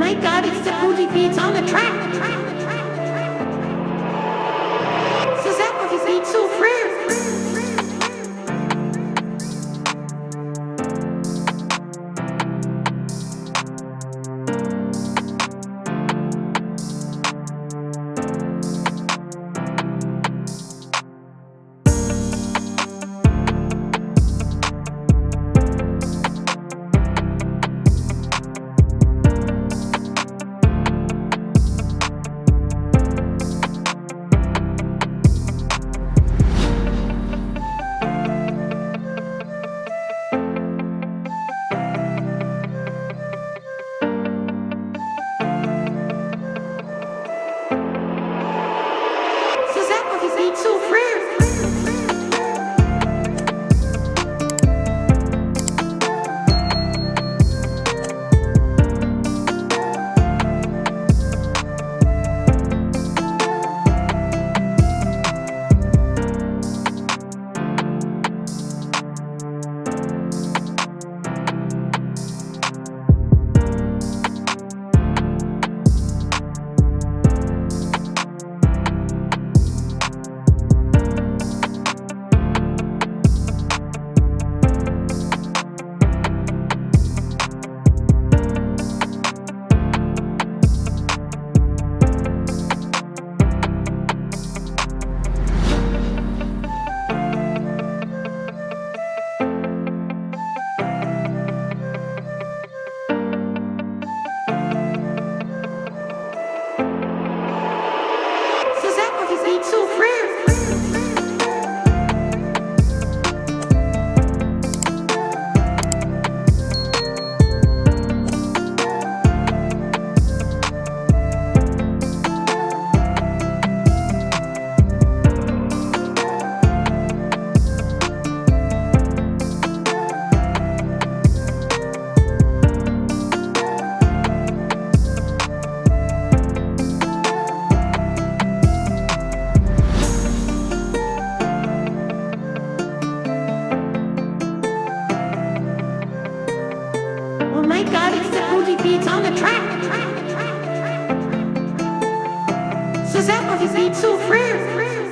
God, it's the Fuji Beats on the track. it's so rare. makes the booty beats on the track. Ces herbes, ils so free?